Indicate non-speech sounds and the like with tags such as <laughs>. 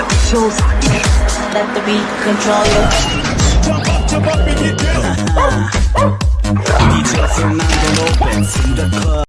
人要潇洒一点。Let the beat control you. DJ Fernando Lopez in <laughs> the club.